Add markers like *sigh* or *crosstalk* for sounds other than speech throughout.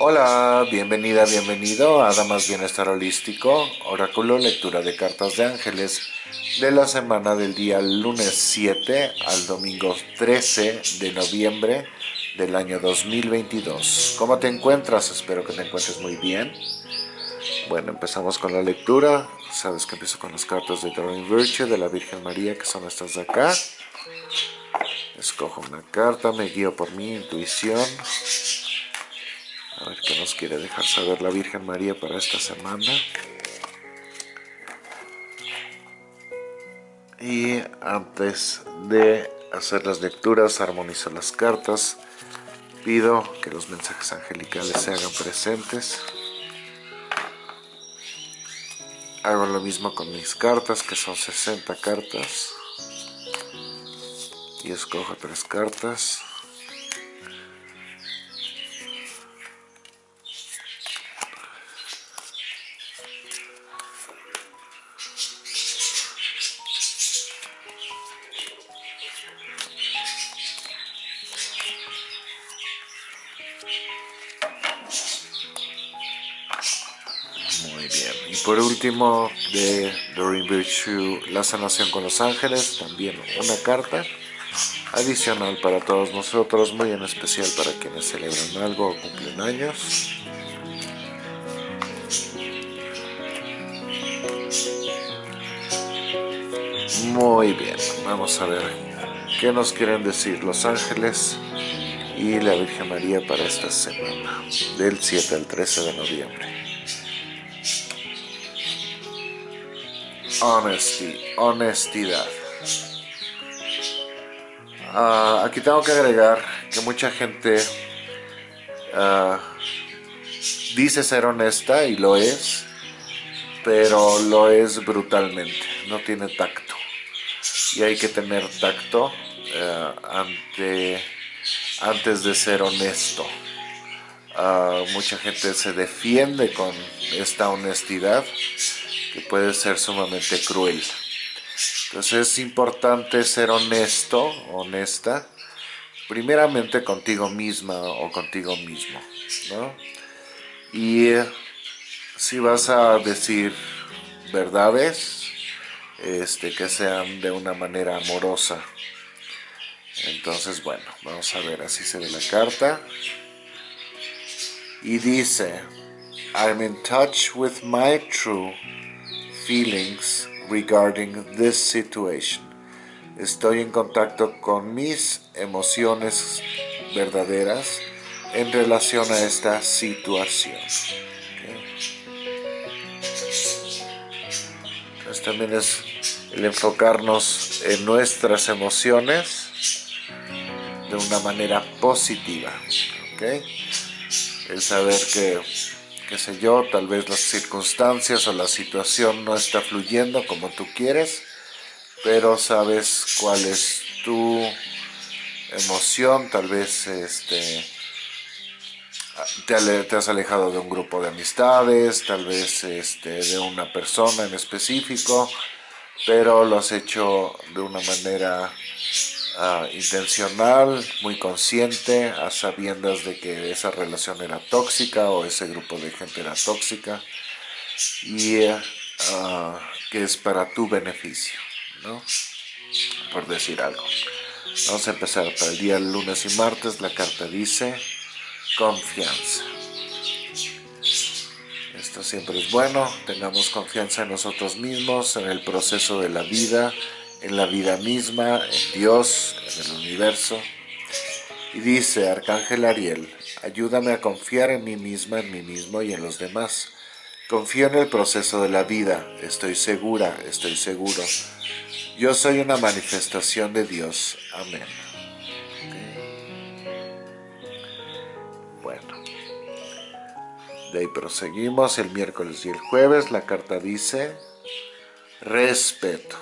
Hola, bienvenida, bienvenido a Damas Bienestar Holístico, Oráculo Lectura de Cartas de Ángeles de la semana del día lunes 7 al domingo 13 de noviembre del año 2022. ¿Cómo te encuentras? Espero que te encuentres muy bien. Bueno, empezamos con la lectura. Sabes que empiezo con las cartas de Drawing Virtue de la Virgen María, que son estas de acá. Escojo una carta, me guío por mi intuición. A ver qué nos quiere dejar saber la Virgen María para esta semana. Y antes de hacer las lecturas, armonizo las cartas. Pido que los mensajes angelicales se hagan presentes. Hago lo mismo con mis cartas, que son 60 cartas. Y escojo tres cartas. Último, de Doreen Virtue, La sanación con los ángeles, también una carta adicional para todos nosotros, muy en especial para quienes celebran algo o cumplen años. Muy bien, vamos a ver qué nos quieren decir los ángeles y la Virgen María para esta semana, del 7 al 13 de noviembre. Honesty, honestidad. Ah, aquí tengo que agregar que mucha gente ah, dice ser honesta y lo es, pero lo es brutalmente, no tiene tacto. Y hay que tener tacto eh, ante, antes de ser honesto. Ah, mucha gente se defiende con esta honestidad que puede ser sumamente cruel. Entonces es importante ser honesto, honesta, primeramente contigo misma o contigo mismo, ¿no? Y eh, si vas a decir verdades, este, que sean de una manera amorosa. Entonces, bueno, vamos a ver, así se ve la carta. Y dice, I'm in touch with my true feelings regarding this situation. Estoy en contacto con mis emociones verdaderas en relación a esta situación. Entonces también es el enfocarnos en nuestras emociones de una manera positiva. El saber que qué sé yo, tal vez las circunstancias o la situación no está fluyendo como tú quieres, pero sabes cuál es tu emoción, tal vez este, te, has alejado de un grupo de amistades, tal vez este, de una persona en específico, pero lo has hecho de una manera Ah, intencional, muy consciente, a sabiendas de que esa relación era tóxica o ese grupo de gente era tóxica y ah, que es para tu beneficio, ¿no? Por decir algo. Vamos a empezar para el día lunes y martes. La carta dice confianza. Esto siempre es bueno. Tengamos confianza en nosotros mismos, en el proceso de la vida, en la vida misma, en Dios, en el universo. Y dice, Arcángel Ariel, ayúdame a confiar en mí misma, en mí mismo y en los demás. Confío en el proceso de la vida, estoy segura, estoy seguro. Yo soy una manifestación de Dios. Amén. Bueno, de ahí proseguimos el miércoles y el jueves. La carta dice, respeto.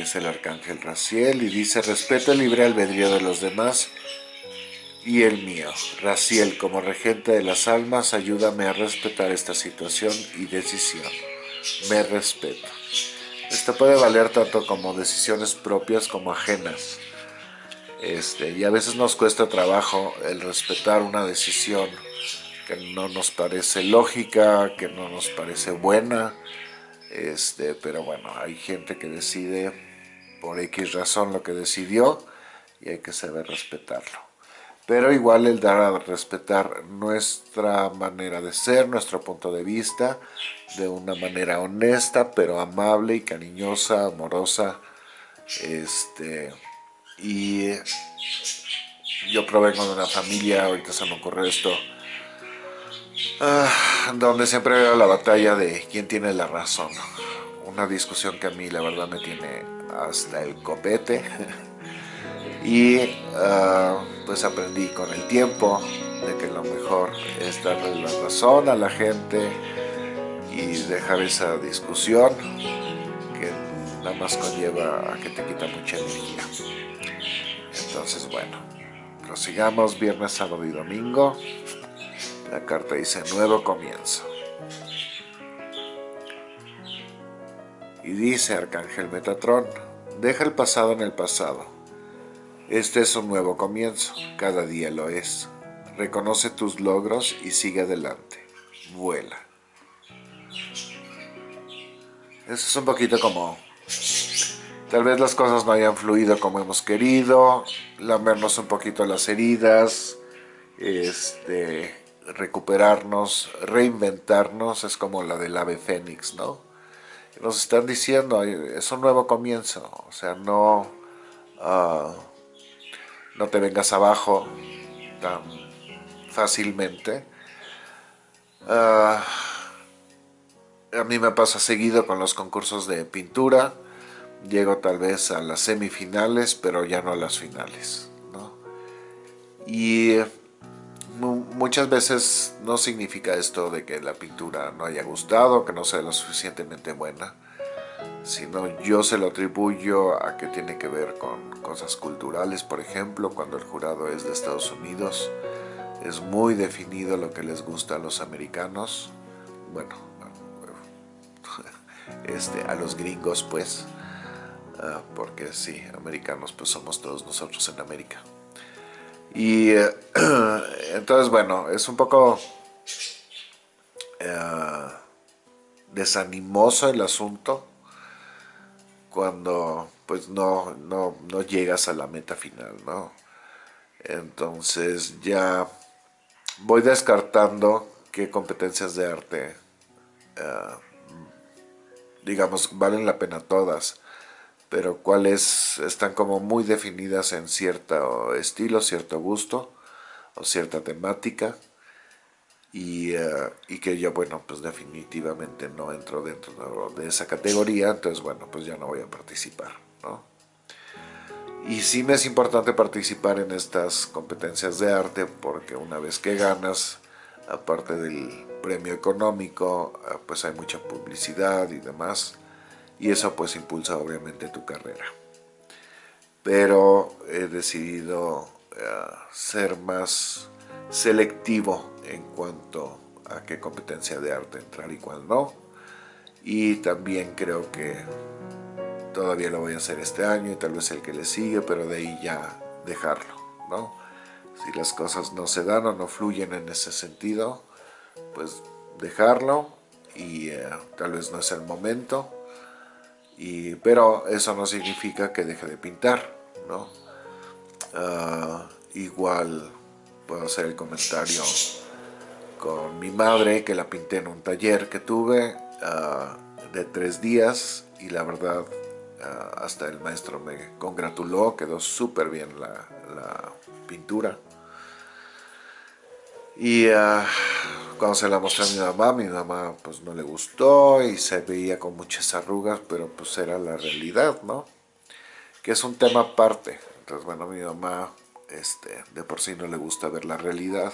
Es el arcángel Raciel, y dice, respeto el libre albedrío de los demás y el mío. Raciel, como regente de las almas, ayúdame a respetar esta situación y decisión. Me respeto. Esto puede valer tanto como decisiones propias como ajenas. Este, y a veces nos cuesta trabajo el respetar una decisión que no nos parece lógica, que no nos parece buena, este, pero bueno, hay gente que decide por X razón lo que decidió y hay que saber respetarlo. Pero igual el dar a respetar nuestra manera de ser, nuestro punto de vista, de una manera honesta, pero amable y cariñosa, amorosa. Este, y yo provengo de una familia, ahorita se me ocurre esto, ah, donde siempre veo la batalla de quién tiene la razón. Una discusión que a mí la verdad me tiene hasta el copete. *laughs* y uh, pues aprendí con el tiempo de que lo mejor es darle la razón a la gente y dejar esa discusión que nada más conlleva a que te quita mucha energía. Entonces bueno, prosigamos viernes, sábado y domingo. La carta dice nuevo comienzo. Y dice Arcángel Metatrón, deja el pasado en el pasado este es un nuevo comienzo, cada día lo es. Reconoce tus logros y sigue adelante. Vuela. Eso es un poquito como... Tal vez las cosas no hayan fluido como hemos querido, lamernos un poquito las heridas, este, recuperarnos, reinventarnos, es como la del ave fénix, ¿no? Nos están diciendo, es un nuevo comienzo, o sea, no... Ah, no te vengas abajo tan fácilmente. Ah, a mí me pasa seguido con los concursos de pintura, llego tal vez a las semifinales, pero ya no a las finales. Y muchas veces no significa esto de que la pintura no haya gustado, que no sea lo suficientemente buena, sino yo se lo atribuyo a que tiene que ver con cosas culturales, por ejemplo, cuando el jurado es de Estados Unidos, es muy definido lo que les gusta a los americanos, bueno, *laughs* este, a los gringos pues, ah, porque sí, americanos pues somos todos nosotros en América. Y *clears throat* entonces bueno, es un poco eh, desanimoso el asunto, cuando pues no, no, no, llegas a la meta final, ¿no? Entonces ya voy descartando qué competencias de arte, eh, digamos, valen la pena todas, pero cuáles están como muy definidas en cierto estilo, cierto gusto o cierta temática, eh, y, que yo, bueno, pues definitivamente no entro dentro de esa categoría, entonces, bueno, pues ya no voy a participar, ¿no? Y sí me es importante participar en estas competencias de arte porque una vez que ganas, aparte del premio económico, eh, pues hay mucha publicidad y demás, y eso pues impulsa obviamente tu carrera. Pero he decidido eh, ser más selectivo en cuanto a qué competencia de arte entrar y cuál no. Y también creo que todavía lo voy a hacer este año y tal vez el que le sigue, pero de ahí ya dejarlo, ¿no? Si las cosas no se dan o no fluyen en ese sentido, pues dejarlo y eh, tal vez no es el momento, y, pero eso no significa que deje de pintar, ¿no? Ah, igual puedo hacer el comentario con mi madre que la pinté en un taller que tuve ah, de tres días y la verdad ah, hasta el maestro me congratuló, quedó súper bien la, pintura. Y cuando se la mostré a mi mamá, mi mamá pues no le gustó y se veía con muchas arrugas, pero pues era la realidad, ¿no? Que es un tema aparte. Entonces, bueno, mi mamá este, de por sí no le gusta ver la realidad.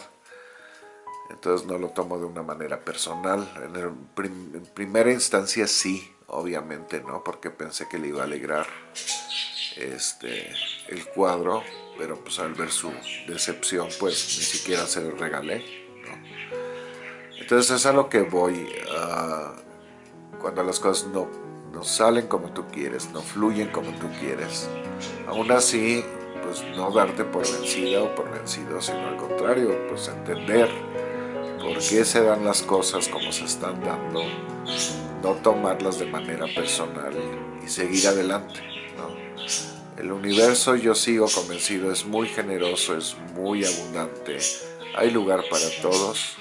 Entonces no lo tomo de una manera personal. En, primera instancia sí, obviamente, ¿no? Porque pensé que le iba a alegrar este, el cuadro, pero pues al ver su decepción, pues ni siquiera se lo regalé, Entonces es a lo que voy, cuando las cosas no, no salen como tú quieres, no fluyen como tú quieres. Aún así, pues no darte por vencida o por vencido, sino al contrario, pues entender por qué se dan las cosas como se están dando, no tomarlas de manera personal y seguir adelante. El universo, yo sigo convencido, es muy generoso, es muy abundante, hay lugar para todos.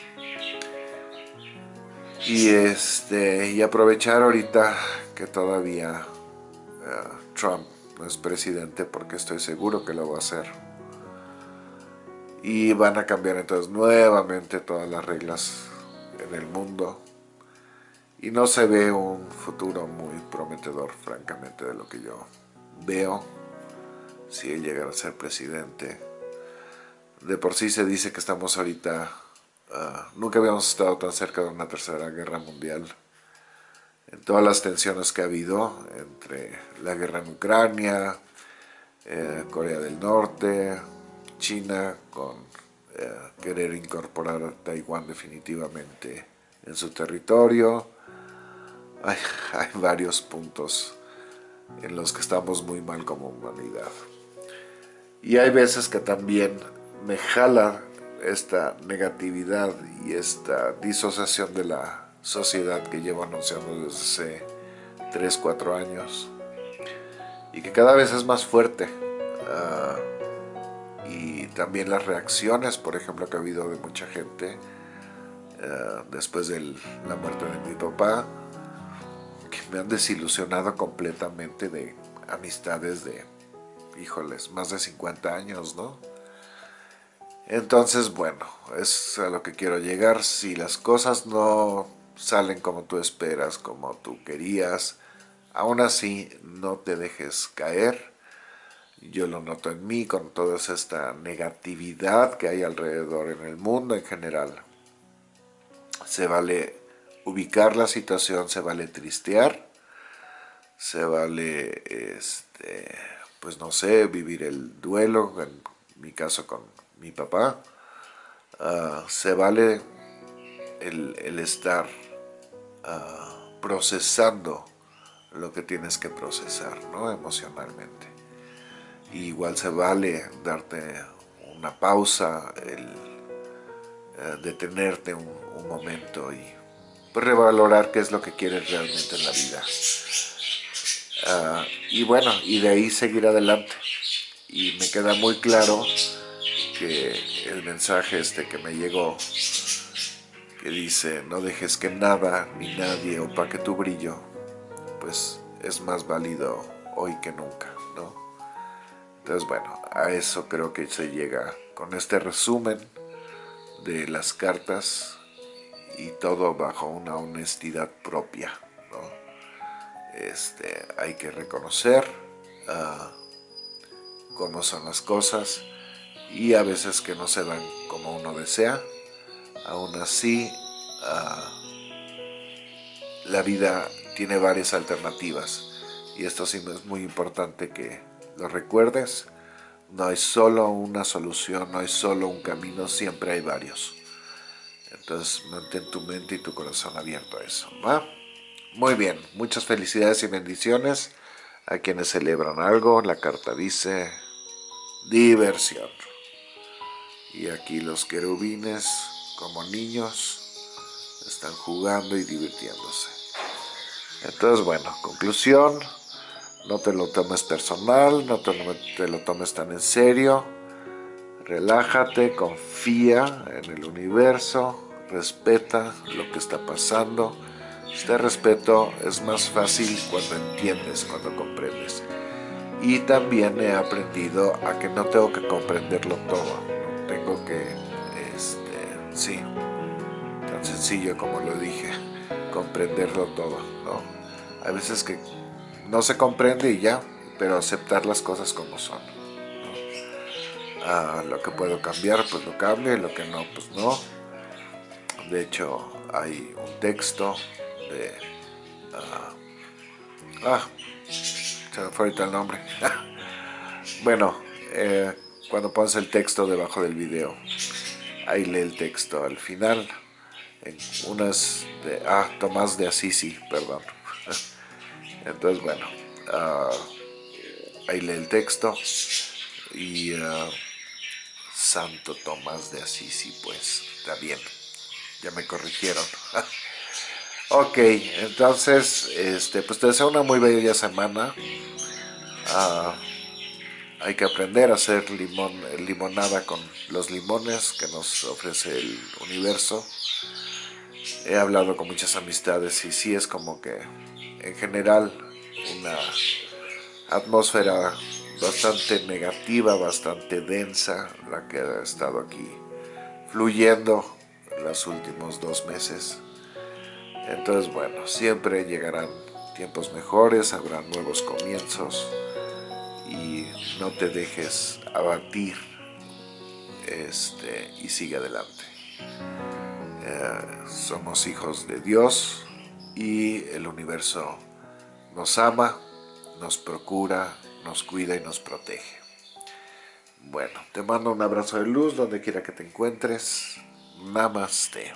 Y, este, y aprovechar ahorita que todavía eh, Trump no es presidente, porque estoy seguro que lo va a hacer. Y van a cambiar entonces nuevamente todas las reglas en el mundo. Y no se ve un futuro muy prometedor, francamente, de lo que yo veo, si él llegara a ser presidente. De por sí se dice que estamos ahorita, ah, nunca habíamos estado tan cerca de una tercera guerra mundial. En todas las tensiones que ha habido entre la guerra en Ucrania, eh, Corea del Norte, China, con eh, querer incorporar a Taiwán definitivamente en su territorio. Hay, hay varios puntos en los que estamos muy mal como humanidad. Y hay veces que también me jala esta negatividad y esta disociación de la sociedad que llevo anunciando desde hace 3, 4 años y que cada vez es más fuerte. Ah, y también las reacciones, por ejemplo, que ha habido de mucha gente ah, después de la muerte de mi papá, que me han desilusionado completamente de amistades de, híjoles, más de 50 años, ¿no? Entonces, bueno, es a lo que quiero llegar. Si las cosas no salen como tú esperas, como tú querías, aún así no te dejes caer. Yo lo noto en mí con toda esta negatividad que hay alrededor en el mundo en general. Se vale ubicar la situación, se vale tristear, se vale, este, pues no sé, vivir el duelo, en mi caso con mi papá, ah, se vale el, estar ah, procesando lo que tienes que procesar, ¿no? Emocionalmente. igual se vale darte una pausa, el eh, detenerte un, momento y pues, revalorar qué es lo que quieres realmente en la vida. Ah, y bueno, y de ahí seguir adelante. Y me queda muy claro el mensaje este que me llegó que dice no dejes que nada ni nadie opaque tu brillo, pues es más válido hoy que nunca, ¿no? Entonces bueno, a eso creo que se llega con este resumen de las cartas y todo bajo una honestidad propia, ¿no? Este, hay que reconocer uh, cómo son las cosas y a veces que no se dan como uno desea, Aún así, ah, la vida tiene varias alternativas y esto sí es muy importante que lo recuerdes. No hay solo una solución, no hay solo un camino, siempre hay varios. Entonces mantén tu mente y tu corazón abierto a eso. Muy bien, muchas felicidades y bendiciones a quienes celebran algo. La carta dice diversión. Y aquí los querubines como niños están jugando y divirtiéndose. Entonces, bueno, conclusión, no te lo tomes personal, no te lo, tomes tan en serio, relájate, confía en el universo, respeta lo que está pasando. Este respeto es más fácil cuando entiendes, cuando comprendes. Y también he aprendido a que no tengo que comprenderlo todo, que Sí, tan sencillo como lo dije, comprenderlo todo, ¿no? Hay veces que no se comprende y ya, pero aceptar las cosas como son. Ah, lo que puedo cambiar, pues lo cambio, y lo que no, pues no. De hecho, hay un texto de... ah, ah se me fue ahorita el nombre. *laughs* bueno, eh, cuando pones el texto debajo del video, ahí lee el texto al final, en unas de, ah, Tomás de Assisi, perdón. *laughs* Entonces, bueno, ah, ahí lee el texto y ah, Santo Tomás de Asís, pues, está bien, ya me corrigieron. *laughs* ok, entonces, este, pues te deseo una muy bella semana. Ah, hay que aprender a hacer limón, limonada con los limones que nos ofrece el universo. He hablado con muchas amistades y sí es como que en general una atmósfera bastante negativa, bastante densa, la que ha estado aquí fluyendo los últimos dos meses. Entonces, bueno, siempre llegarán tiempos mejores, habrá nuevos comienzos y no te dejes abatir este, y sigue adelante. Eh, somos hijos de Dios y el universo nos ama, nos procura, nos cuida y nos protege. Bueno, te mando un abrazo de luz donde quiera que te encuentres. Namaste.